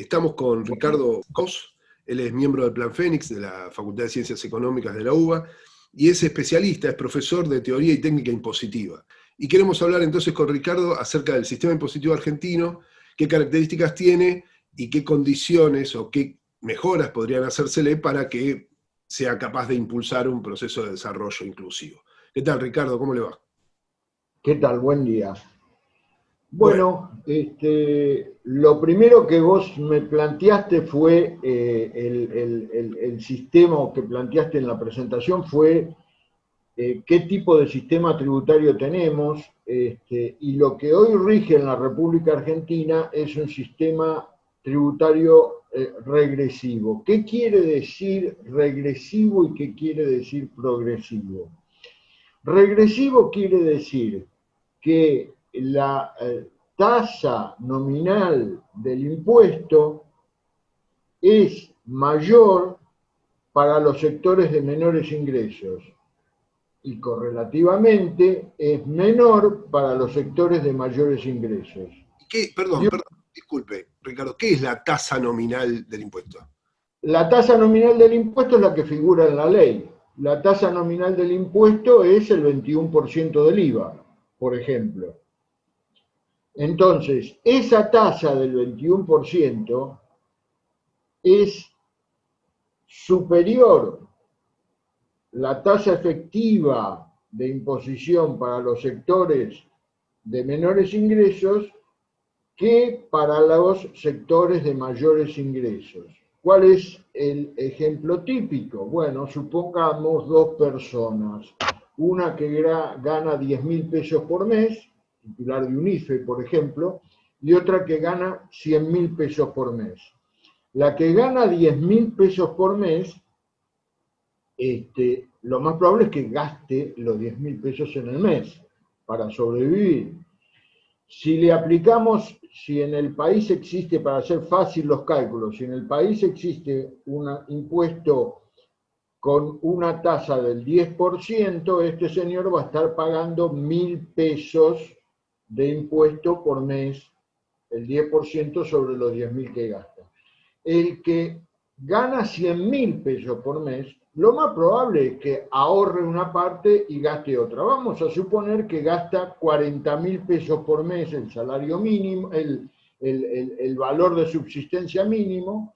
Estamos con Ricardo Cos, él es miembro del Plan Fénix de la Facultad de Ciencias Económicas de la UBA y es especialista, es profesor de teoría y técnica impositiva. Y queremos hablar entonces con Ricardo acerca del sistema impositivo argentino, qué características tiene y qué condiciones o qué mejoras podrían hacérsele para que sea capaz de impulsar un proceso de desarrollo inclusivo. ¿Qué tal, Ricardo? ¿Cómo le va? ¿Qué tal? Buen día. Bueno, este, lo primero que vos me planteaste fue, eh, el, sistema que planteaste en la presentación fue eh, qué tipo de sistema tributario tenemos, este, y lo que hoy rige en la República Argentina es un sistema tributario eh, regresivo. ¿Qué quiere decir regresivo y qué quiere decir progresivo? Regresivo quiere decir que la eh, tasa nominal del impuesto es mayor para los sectores de menores ingresos y correlativamente es menor para los sectores de mayores ingresos. ¿Qué? Perdón, perdón, disculpe, Ricardo, ¿qué es la tasa nominal del impuesto? La tasa nominal del impuesto es la que figura en la ley. La tasa nominal del impuesto es el 21% del IVA, por ejemplo. Entonces, esa tasa del 21% es superior la tasa efectiva de imposición para los sectores de menores ingresos que para los sectores de mayores ingresos. ¿Cuál es el ejemplo típico? Bueno, supongamos dos personas, una que gana 10 mil pesos por mes titular de UNIFE, por ejemplo, y otra que gana 100 mil pesos por mes. La que gana 10 mil pesos por mes, este, lo más probable es que gaste los 10 mil pesos en el mes para sobrevivir. Si le aplicamos, si en el país existe, para hacer fácil los cálculos, si en el país existe un impuesto con una tasa del 10%, este señor va a estar pagando mil pesos de impuesto por mes, el 10% sobre los 10.000 que gasta. El que gana 100.000 pesos por mes, lo más probable es que ahorre una parte y gaste otra. Vamos a suponer que gasta 40.000 pesos por mes el salario mínimo, el, el valor de subsistencia mínimo,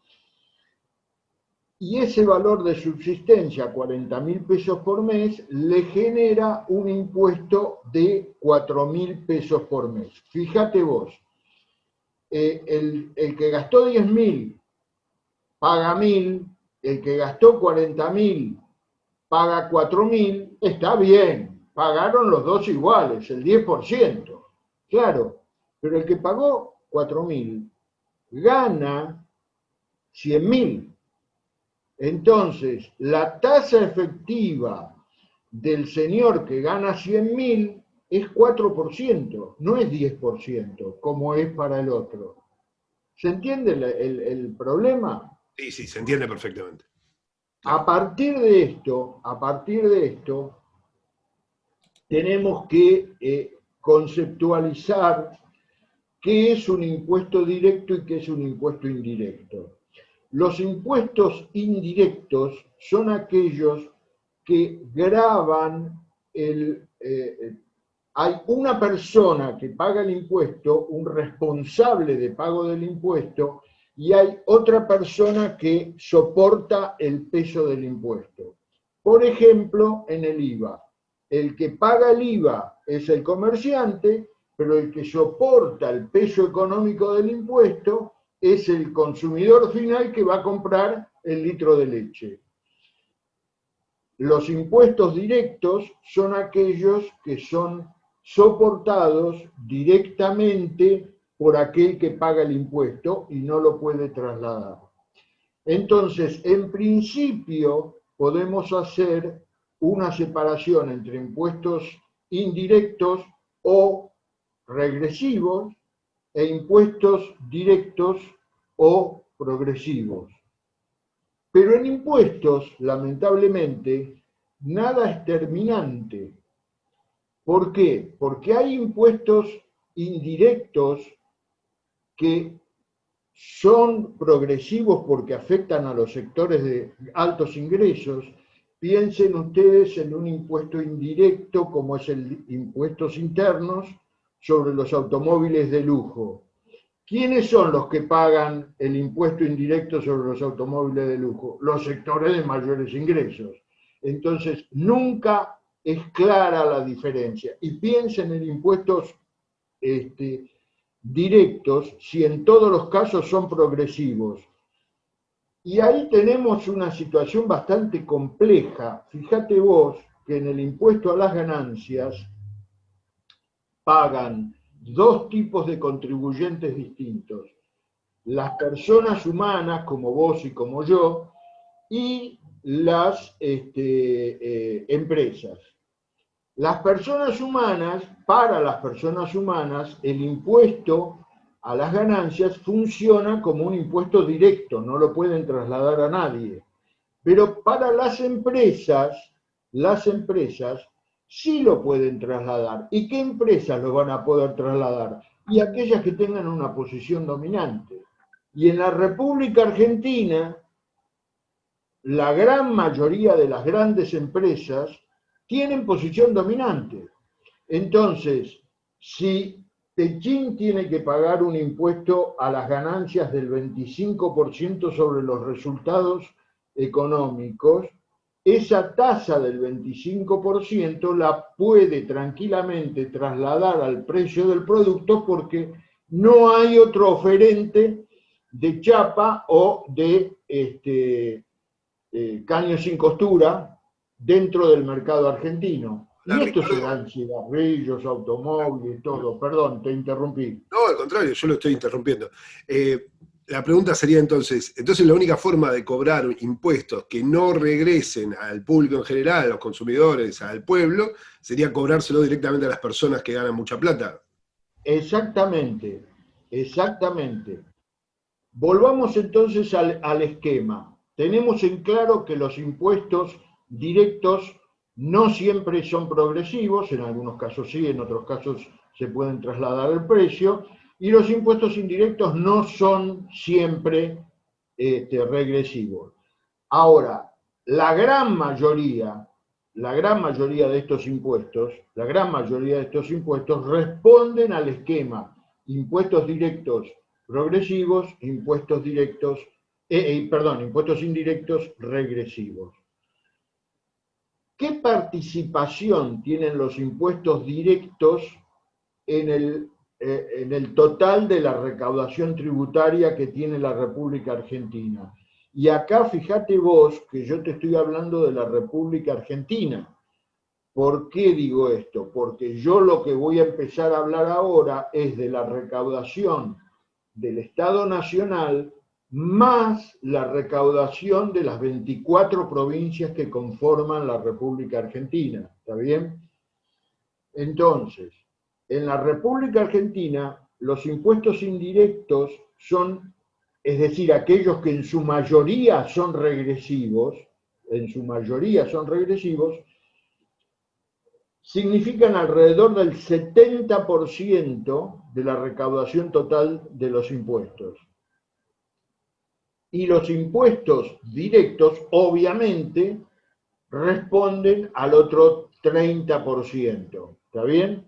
y ese valor de subsistencia, 40 mil pesos por mes, le genera un impuesto de 4 mil pesos por mes. Fíjate vos, eh, el, que gastó 10 mil paga mil, el que gastó 40 mil paga 4 mil, está bien, pagaron los dos iguales, el 10%, claro, pero el que pagó 4 mil gana 100 mil entonces, la tasa efectiva del señor que gana 100 mil es 4%, no es 10%, como es para el otro. ¿Se entiende el, problema? Sí, sí, se entiende perfectamente. A partir de esto, a partir de esto, tenemos que eh, conceptualizar qué es un impuesto directo y qué es un impuesto indirecto. Los impuestos indirectos son aquellos que graban el... Eh, hay una persona que paga el impuesto, un responsable de pago del impuesto, y hay otra persona que soporta el peso del impuesto. Por ejemplo, en el IVA. El que paga el IVA es el comerciante, pero el que soporta el peso económico del impuesto es el consumidor final que va a comprar el litro de leche. Los impuestos directos son aquellos que son soportados directamente por aquel que paga el impuesto y no lo puede trasladar. Entonces, en principio, podemos hacer una separación entre impuestos indirectos o regresivos e impuestos directos o progresivos. Pero en impuestos, lamentablemente, nada es terminante. ¿Por qué? Porque hay impuestos indirectos que son progresivos porque afectan a los sectores de altos ingresos, piensen ustedes en un impuesto indirecto como es el impuestos internos sobre los automóviles de lujo. ¿Quiénes son los que pagan el impuesto indirecto sobre los automóviles de lujo? Los sectores de mayores ingresos. Entonces, nunca es clara la diferencia. Y piensen en impuestos este, directos si en todos los casos son progresivos. Y ahí tenemos una situación bastante compleja. Fíjate vos que en el impuesto a las ganancias pagan dos tipos de contribuyentes distintos. Las personas humanas, como vos y como yo, y las este, eh, empresas. Las personas humanas, para las personas humanas, el impuesto a las ganancias funciona como un impuesto directo, no lo pueden trasladar a nadie. Pero para las empresas, las empresas sí lo pueden trasladar. ¿Y qué empresas lo van a poder trasladar? Y aquellas que tengan una posición dominante. Y en la República Argentina, la gran mayoría de las grandes empresas tienen posición dominante. Entonces, si Techín tiene que pagar un impuesto a las ganancias del 25% sobre los resultados económicos, esa tasa del 25% la puede tranquilamente trasladar al precio del producto porque no hay otro oferente de chapa o de este, eh, caño sin costura dentro del mercado argentino. y esto se dan cigarrillos, automóviles, todo. Perdón, te interrumpí. No, al contrario, yo lo estoy interrumpiendo. Eh, la pregunta sería entonces, entonces la única forma de cobrar impuestos que no regresen al público en general, a los consumidores, al pueblo, sería cobrárselo directamente a las personas que ganan mucha plata. Exactamente, exactamente. Volvamos entonces al, al esquema. Tenemos en claro que los impuestos directos no siempre son progresivos, en algunos casos sí, en otros casos se pueden trasladar el precio, y los impuestos indirectos no son siempre este, regresivos. Ahora, la gran mayoría, la gran mayoría de estos impuestos, la gran mayoría de estos impuestos responden al esquema impuestos directos progresivos, impuestos directos, eh, eh, perdón, impuestos indirectos regresivos. ¿Qué participación tienen los impuestos directos en el, en el total de la recaudación tributaria que tiene la República Argentina? Y acá fíjate vos que yo te estoy hablando de la República Argentina. ¿Por qué digo esto? Porque yo lo que voy a empezar a hablar ahora es de la recaudación del Estado Nacional más la recaudación de las 24 provincias que conforman la República Argentina. ¿Está bien? Entonces, en la República Argentina, los impuestos indirectos son, es decir, aquellos que en su mayoría son regresivos, en su mayoría son regresivos, significan alrededor del 70% de la recaudación total de los impuestos y los impuestos directos, obviamente, responden al otro 30%. ¿Está bien?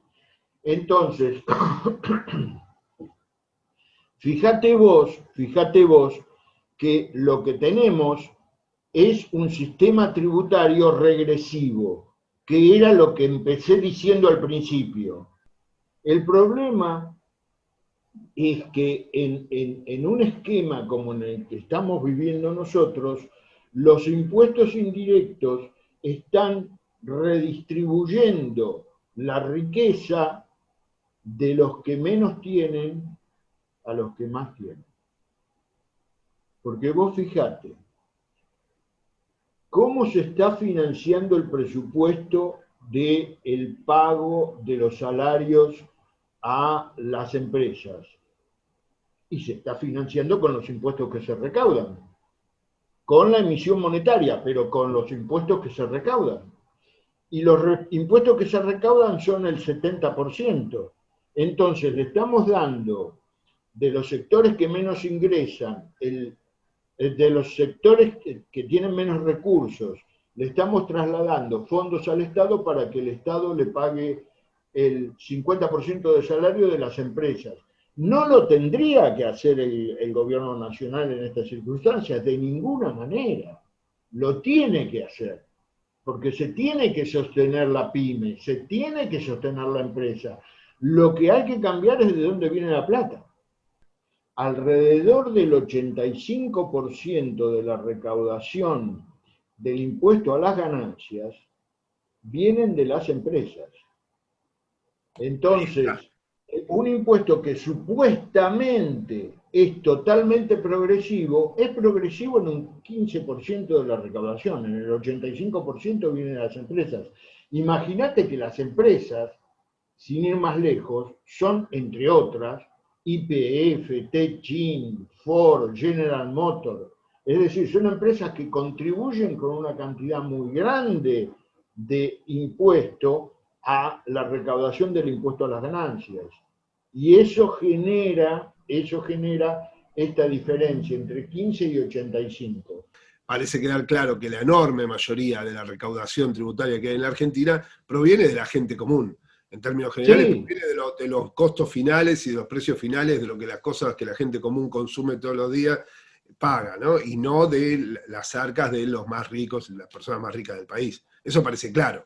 Entonces, fíjate vos, fíjate vos que lo que tenemos es un sistema tributario regresivo, que era lo que empecé diciendo al principio. El problema es que en, un esquema como en el que estamos viviendo nosotros, los impuestos indirectos están redistribuyendo la riqueza de los que menos tienen a los que más tienen. Porque vos fijate, ¿cómo se está financiando el presupuesto del el pago de los salarios a las empresas y se está financiando con los impuestos que se recaudan, con la emisión monetaria, pero con los impuestos que se recaudan. Y los impuestos que se recaudan son el 70%. Entonces le estamos dando de los sectores que menos ingresan, el, de los sectores que, tienen menos recursos, le estamos trasladando fondos al Estado para que el Estado le pague el 50% del salario de las empresas. No lo tendría que hacer el, el, gobierno nacional en estas circunstancias, de ninguna manera. Lo tiene que hacer, porque se tiene que sostener la pyme, se tiene que sostener la empresa. Lo que hay que cambiar es de dónde viene la plata alrededor del 85% de la recaudación del impuesto a las ganancias vienen de las empresas. Entonces, un impuesto que supuestamente es totalmente progresivo, es progresivo en un 15% de la recaudación, en el 85% viene de las empresas. Imagínate que las empresas, sin ir más lejos, son, entre otras, IPF, Techin, Ford, General Motors. Es decir, son empresas que contribuyen con una cantidad muy grande de impuesto a la recaudación del impuesto a las ganancias. Y eso genera, eso genera esta diferencia entre 15 y 85. Parece quedar claro que la enorme mayoría de la recaudación tributaria que hay en la Argentina proviene de la gente común en términos generales, viene de, los costos finales y de los precios finales de lo que las cosas que la gente común consume todos los días paga, ¿no? Y no de las arcas de los más ricos, las personas más ricas del país. Eso parece claro.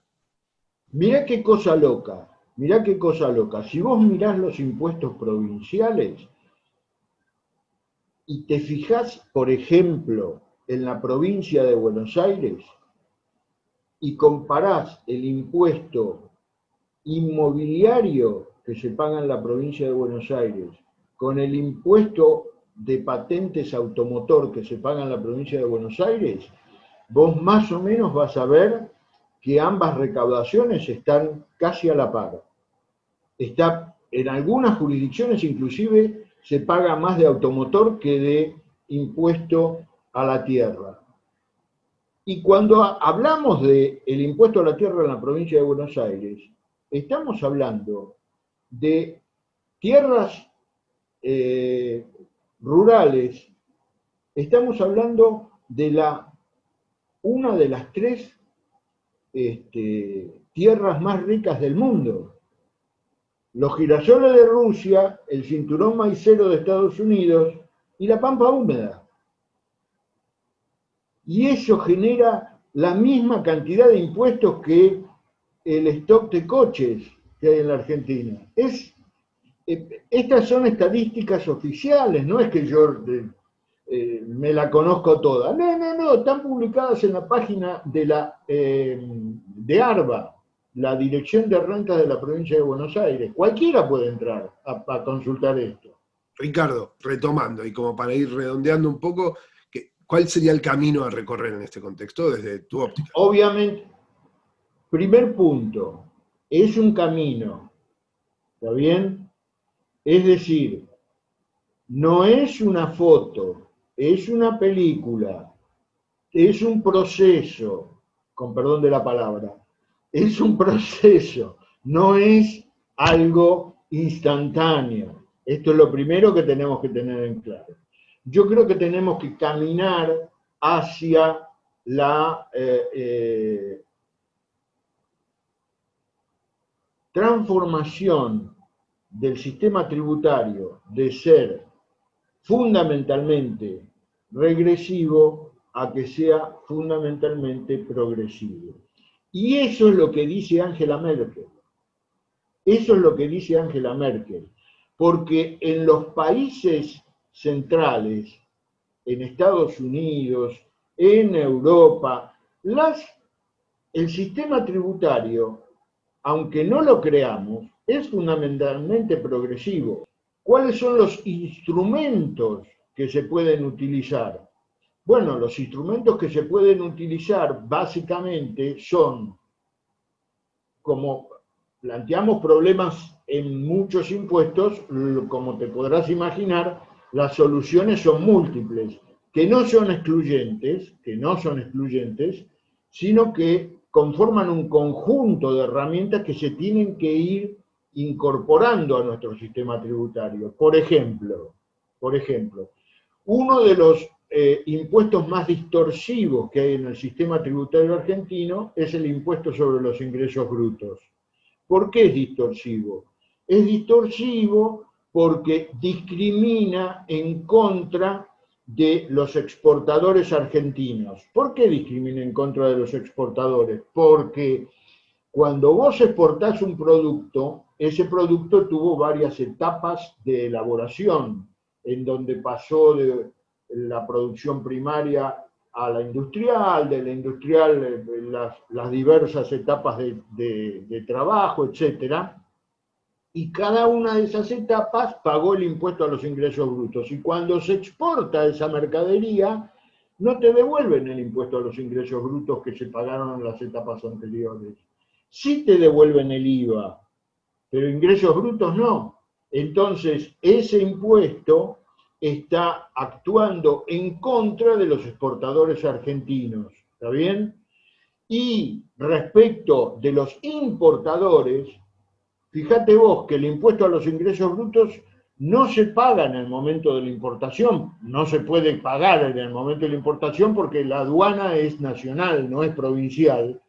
Mirá qué cosa loca, mirá qué cosa loca. Si vos mirás los impuestos provinciales y te fijás, por ejemplo, en la provincia de Buenos Aires y comparás el impuesto inmobiliario que se paga en la provincia de Buenos Aires con el impuesto de patentes automotor que se paga en la provincia de Buenos Aires, vos más o menos vas a ver que ambas recaudaciones están casi a la par. Está, en algunas jurisdicciones inclusive se paga más de automotor que de impuesto a la tierra. Y cuando hablamos del el impuesto a la tierra en la provincia de Buenos Aires, estamos hablando de tierras eh, rurales, estamos hablando de la, una de las tres este, tierras más ricas del mundo. Los girasoles de Rusia, el cinturón maicero de Estados Unidos y la pampa húmeda. Y eso genera la misma cantidad de impuestos que el stock de coches que hay en la Argentina. Es, eh, estas son estadísticas oficiales, no es que yo eh, me la conozco toda. No, no, no, están publicadas en la página de, la, eh, de ARBA, la Dirección de Rentas de la Provincia de Buenos Aires. Cualquiera puede entrar a, consultar esto. Ricardo, retomando y como para ir redondeando un poco, ¿cuál sería el camino a recorrer en este contexto desde tu óptica? Obviamente, Primer punto, es un camino, ¿está bien? Es decir, no es una foto, es una película, es un proceso, con perdón de la palabra, es un proceso, no es algo instantáneo. Esto es lo primero que tenemos que tener en claro. Yo creo que tenemos que caminar hacia la eh, eh, transformación del sistema tributario de ser fundamentalmente regresivo a que sea fundamentalmente progresivo. Y eso es lo que dice Angela Merkel. Eso es lo que dice Angela Merkel. Porque en los países centrales, en Estados Unidos, en Europa, las, el sistema tributario aunque no lo creamos, es fundamentalmente progresivo. ¿Cuáles son los instrumentos que se pueden utilizar? Bueno, los instrumentos que se pueden utilizar básicamente son, como planteamos problemas en muchos impuestos, como te podrás imaginar, las soluciones son múltiples, que no son excluyentes, que no son excluyentes, sino que conforman un conjunto de herramientas que se tienen que ir incorporando a nuestro sistema tributario. Por ejemplo, Por ejemplo, uno de los eh, impuestos más distorsivos que hay en el sistema tributario argentino es el impuesto sobre los ingresos brutos. ¿Por qué es distorsivo? Es distorsivo porque discrimina en contra de los exportadores argentinos. ¿Por qué discrimina en contra de los exportadores? Porque cuando vos exportás un producto, ese producto tuvo varias etapas de elaboración, en donde pasó de la producción primaria a la industrial, de la industrial eh, las, diversas etapas de, de trabajo, etc. Y cada una de esas etapas pagó el impuesto a los ingresos brutos. Y cuando se exporta esa mercadería, no te devuelven el impuesto a los ingresos brutos que se pagaron en las etapas anteriores. Sí te devuelven el IVA, pero ingresos brutos no. Entonces, ese impuesto está actuando en contra de los exportadores argentinos, ¿está bien? Y respecto de los importadores, fíjate vos que el impuesto a los ingresos brutos no se paga en el momento de la importación, no se puede pagar en el momento de la importación porque la aduana es nacional, no es provincial,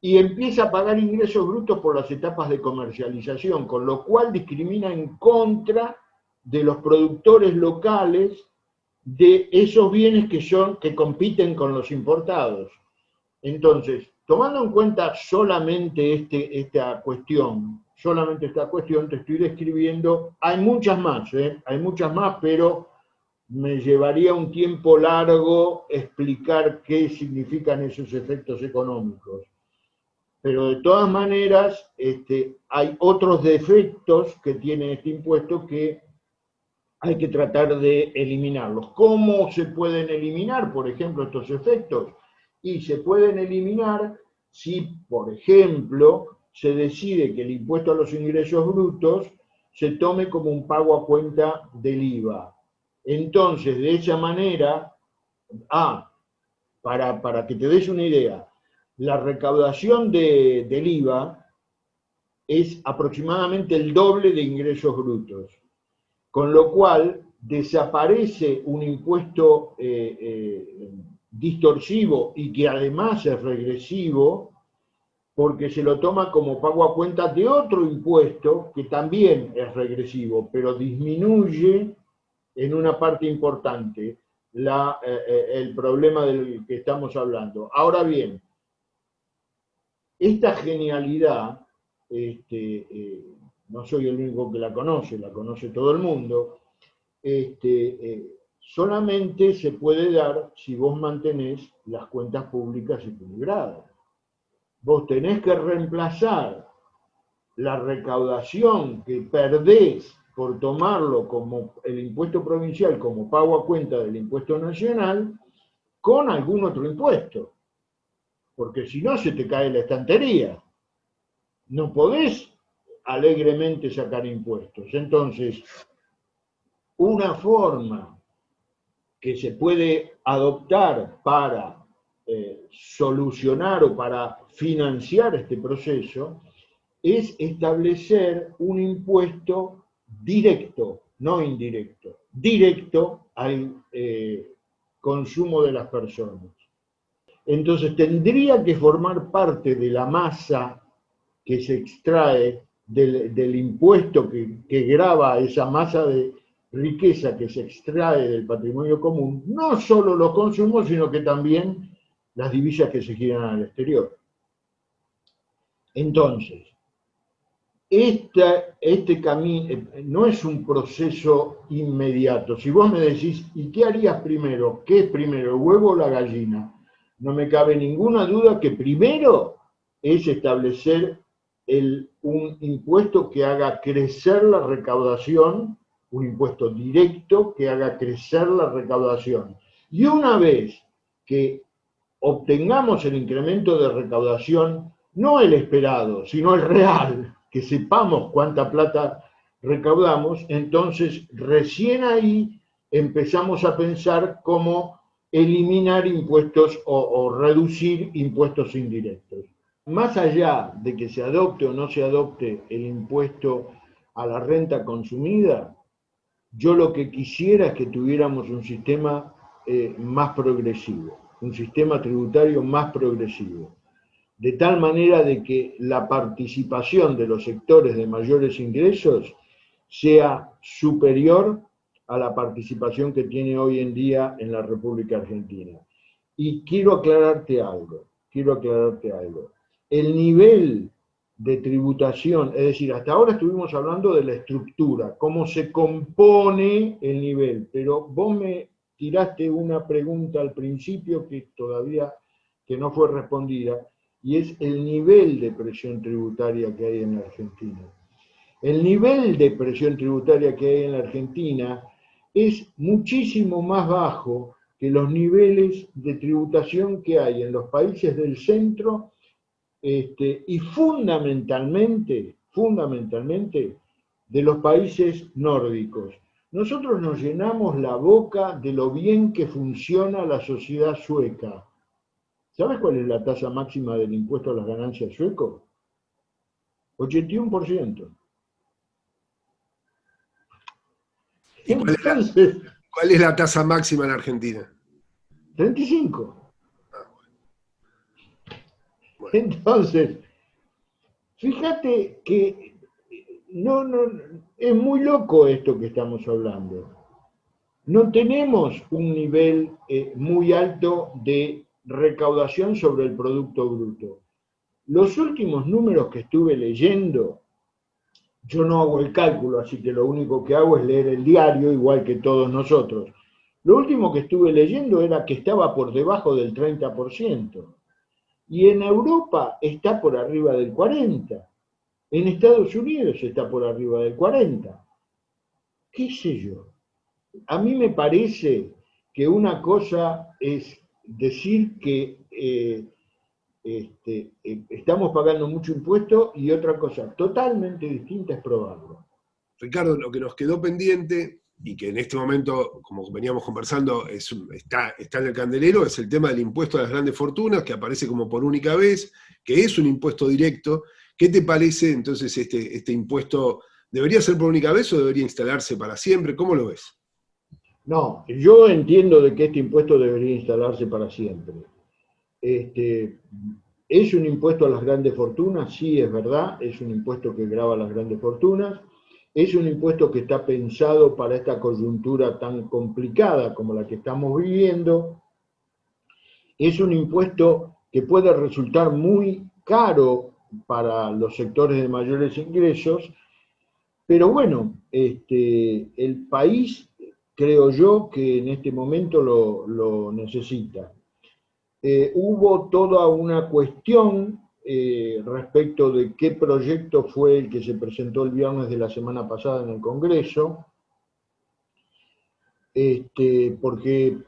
y empieza a pagar ingresos brutos por las etapas de comercialización, con lo cual discrimina en contra de los productores locales de esos bienes que, son, que compiten con los importados. Entonces, tomando en cuenta solamente este, esta cuestión, solamente esta cuestión, te estoy describiendo, hay muchas más, ¿eh? hay muchas más, pero me llevaría un tiempo largo explicar qué significan esos efectos económicos. Pero de todas maneras, este, hay otros defectos que tiene este impuesto que hay que tratar de eliminarlos. ¿Cómo se pueden eliminar, por ejemplo, estos efectos? Y se pueden eliminar si, por ejemplo, se decide que el impuesto a los ingresos brutos se tome como un pago a cuenta del IVA. Entonces, de esa manera, ah, para, para que te des una idea, la recaudación de, del IVA es aproximadamente el doble de ingresos brutos con lo cual desaparece un impuesto eh, eh, distorsivo y que además es regresivo, porque se lo toma como pago a cuenta de otro impuesto que también es regresivo, pero disminuye en una parte importante eh, el problema del que estamos hablando. Ahora bien, esta genialidad este, no soy el único que la conoce, la conoce todo el mundo, este, eh, solamente se puede dar si vos mantenés las cuentas públicas equilibradas. Vos tenés que reemplazar la recaudación que perdés por tomarlo como el impuesto provincial como pago a cuenta del impuesto nacional con algún otro impuesto. Porque si no se te cae la estantería. No podés alegremente sacar impuestos. Entonces, una forma que se puede adoptar para eh, solucionar o para financiar este proceso es establecer un impuesto directo, no indirecto, directo al eh, consumo de las personas. Entonces tendría que formar parte de la masa que se extrae del, impuesto que, que graba esa masa de riqueza que se extrae del patrimonio común, no solo los consumos, sino que también las divisas que se giran al exterior. Entonces, este camino eh, no es un proceso inmediato. Si vos me decís, ¿y qué harías primero? ¿Qué es primero, el huevo o la gallina? No me cabe ninguna duda que primero es establecer un impuesto que haga crecer la recaudación, un impuesto directo que haga crecer la recaudación. Y una vez que obtengamos el incremento de recaudación, no el esperado, sino el real, que sepamos cuánta plata recaudamos, entonces recién ahí empezamos a pensar cómo eliminar impuestos o reducir impuestos indirectos más allá de que se adopte o no se adopte el impuesto a la renta consumida, yo lo que quisiera es que tuviéramos un sistema eh, más progresivo, un sistema tributario más progresivo, de tal manera de que la participación de los sectores de mayores ingresos sea superior a la participación que tiene hoy en día en la República Argentina. Y quiero aclararte algo, quiero aclararte algo. El nivel de tributación, es decir, hasta ahora estuvimos hablando de la estructura, cómo se compone el nivel, pero vos me tiraste una pregunta al principio que todavía que no fue respondida, y es el nivel de presión tributaria que hay en la Argentina. El nivel de presión tributaria que hay en la Argentina es muchísimo más bajo que los niveles de tributación que hay en los países del centro este, y fundamentalmente, fundamentalmente de los países nórdicos. Nosotros nos llenamos la boca de lo bien que funciona la sociedad sueca. ¿Sabes cuál es la tasa máxima del impuesto a las ganancias sueco? 81%. ¿Cuál es la tasa máxima en Argentina? 35. Entonces, fíjate que no, no, es muy loco esto que estamos hablando. No tenemos un nivel eh, muy alto de recaudación sobre el Producto Bruto. Los últimos números que estuve leyendo, yo no hago el cálculo, así que lo único que hago es leer el diario, igual que todos nosotros. Lo último que estuve leyendo era que estaba por debajo del 30%. Y en Europa está por arriba del 40%. En Estados Unidos está por arriba del 40%. ¿Qué sé yo? A mí me parece que una cosa es decir que eh, este, eh, estamos pagando mucho impuesto y otra cosa totalmente distinta es probarlo. Ricardo, lo que nos quedó pendiente y que en este momento, como veníamos conversando, está, en el candelero, es el tema del impuesto a las grandes fortunas, que aparece como por única vez, que es un impuesto directo. ¿Qué te parece entonces este, este impuesto? ¿Debería ser por única vez o debería instalarse para siempre? ¿Cómo lo ves? No, yo entiendo de que este impuesto debería instalarse para siempre. Este, ¿Es un impuesto a las grandes fortunas? Sí, es verdad, es un impuesto que grava las grandes fortunas. Es un impuesto que está pensado para esta coyuntura tan complicada como la que estamos viviendo. Es un impuesto que puede resultar muy caro para los sectores de mayores ingresos, pero bueno, este, el país creo yo que en este momento lo, necesita. Eh, hubo toda una cuestión eh, respecto de qué proyecto fue el que se presentó el viernes de la semana pasada en el Congreso, este, porque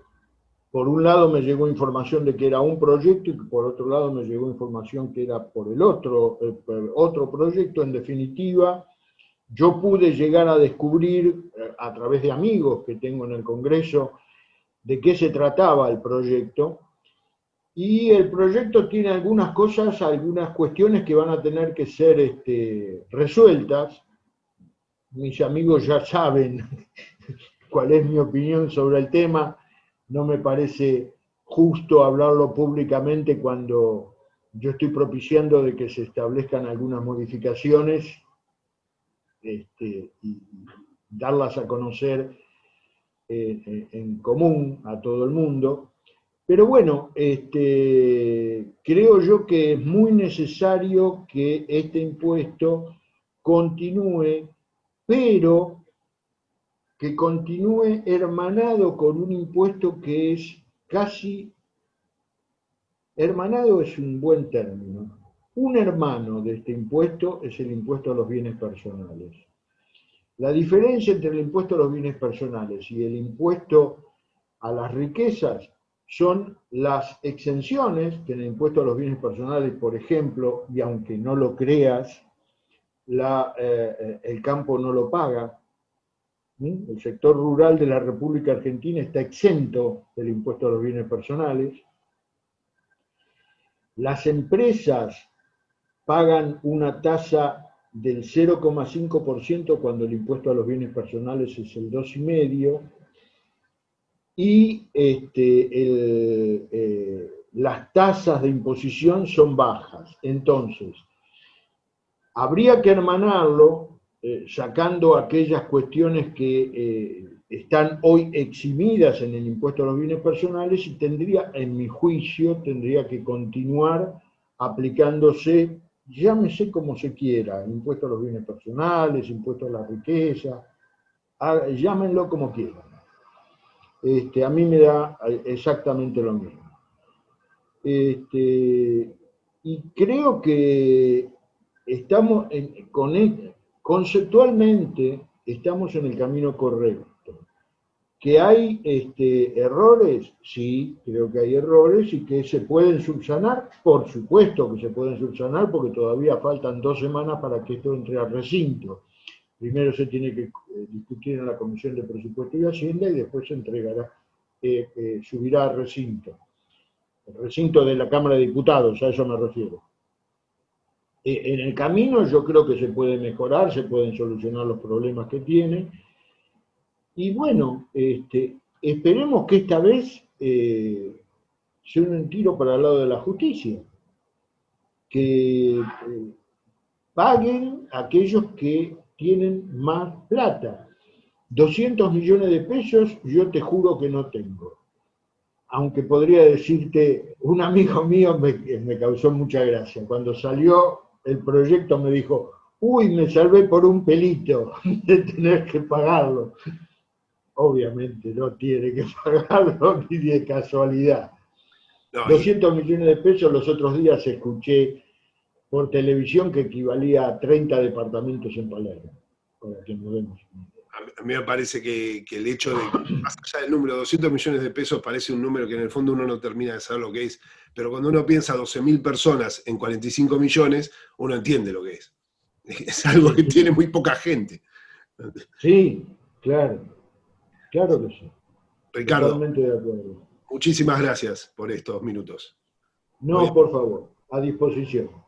por un lado me llegó información de que era un proyecto y por otro lado me llegó información que era por el otro, el otro proyecto. En definitiva, yo pude llegar a descubrir eh, a través de amigos que tengo en el Congreso de qué se trataba el proyecto. Y el proyecto tiene algunas cosas, algunas cuestiones que van a tener que ser este, resueltas. Mis amigos ya saben cuál es mi opinión sobre el tema. No me parece justo hablarlo públicamente cuando yo estoy propiciando de que se establezcan algunas modificaciones este, y darlas a conocer eh, eh, en común a todo el mundo. Pero bueno, este, creo yo que es muy necesario que este impuesto continúe, pero que continúe hermanado con un impuesto que es casi, hermanado es un buen término, un hermano de este impuesto es el impuesto a los bienes personales. La diferencia entre el impuesto a los bienes personales y el impuesto a las riquezas son las exenciones que en el impuesto a los bienes personales, por ejemplo, y aunque no lo creas, eh, el campo no lo paga. El sector rural de la República Argentina está exento del impuesto a los bienes personales. Las empresas pagan una tasa del 0,5% cuando el impuesto a los bienes personales es el 2,5%, y este, eh, las tasas de imposición son bajas. Entonces, habría que hermanarlo eh, sacando aquellas cuestiones que eh, están hoy eximidas en el impuesto a los bienes personales y tendría, en mi juicio, tendría que continuar aplicándose, llámese como se quiera, impuesto a los bienes personales, impuesto a la riqueza, llámenlo como quieran. Este, a mí me da exactamente lo mismo. Este, y creo que estamos con, e, conceptualmente estamos en el camino correcto. ¿Que hay este, errores? Sí, creo que hay errores y que se pueden subsanar. Por supuesto que se pueden subsanar porque todavía faltan dos semanas para que esto entre al recinto. Primero se tiene que eh, discutir en la Comisión de Presupuesto y Hacienda y después se entregará, eh, eh, subirá al recinto. El recinto de la Cámara de Diputados, a eso me refiero. en el camino yo creo que se puede mejorar, se pueden solucionar los problemas que tiene y bueno, este, esperemos que esta vez sea un tiro para el lado de la justicia, que paguen aquellos que tienen más plata. 200 millones de pesos yo te juro que no tengo. Aunque podría decirte, un amigo mío me, me causó mucha gracia. Cuando salió el proyecto me dijo, uy, me salvé por un pelito de tener que pagarlo obviamente no tiene que pagarlo ni de casualidad. 200 millones de pesos los otros días escuché por televisión que equivalía a 30 departamentos en Palermo, para que nos demos a mí me parece que, el hecho de, más allá del número, 200 millones de pesos parece un número que en el fondo uno no termina de saber lo que es, pero cuando uno piensa 12 mil personas en 45 millones, uno entiende lo que es. Es algo que tiene muy poca gente. Sí, claro. Claro que sí. Ricardo, Totalmente de acuerdo. muchísimas gracias por estos minutos. No, por favor, a disposición.